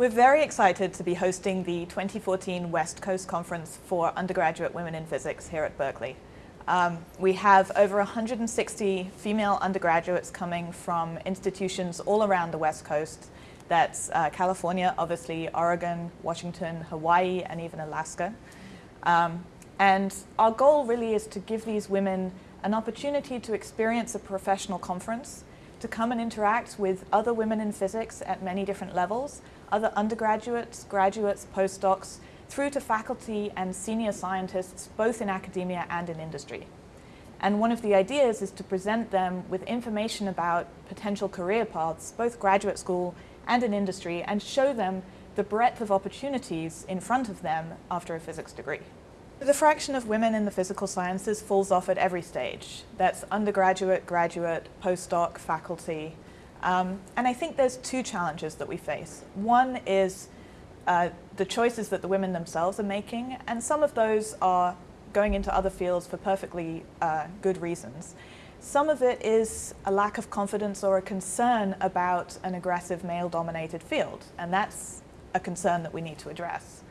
We're very excited to be hosting the 2014 West Coast Conference for Undergraduate Women in Physics here at Berkeley. Um, we have over 160 female undergraduates coming from institutions all around the West Coast. That's uh, California, obviously, Oregon, Washington, Hawaii, and even Alaska. Um, and our goal really is to give these women an opportunity to experience a professional conference, to come and interact with other women in physics at many different levels, other undergraduates, graduates, postdocs, through to faculty and senior scientists, both in academia and in industry. And one of the ideas is to present them with information about potential career paths, both graduate school and in industry, and show them the breadth of opportunities in front of them after a physics degree. The fraction of women in the physical sciences falls off at every stage. That's undergraduate, graduate, postdoc, faculty, um, and I think there's two challenges that we face. One is uh, the choices that the women themselves are making, and some of those are going into other fields for perfectly uh, good reasons. Some of it is a lack of confidence or a concern about an aggressive male-dominated field, and that's a concern that we need to address.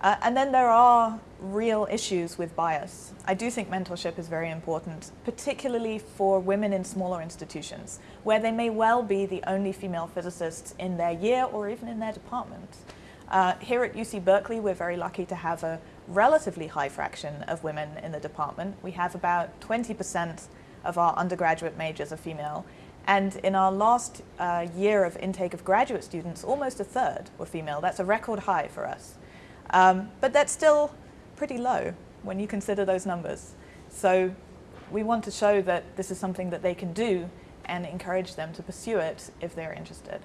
Uh, and then there are real issues with bias. I do think mentorship is very important, particularly for women in smaller institutions, where they may well be the only female physicists in their year or even in their department. Uh, here at UC Berkeley, we're very lucky to have a relatively high fraction of women in the department. We have about 20% of our undergraduate majors are female. And in our last uh, year of intake of graduate students, almost a third were female. That's a record high for us. Um, but that's still pretty low when you consider those numbers. So we want to show that this is something that they can do and encourage them to pursue it if they're interested.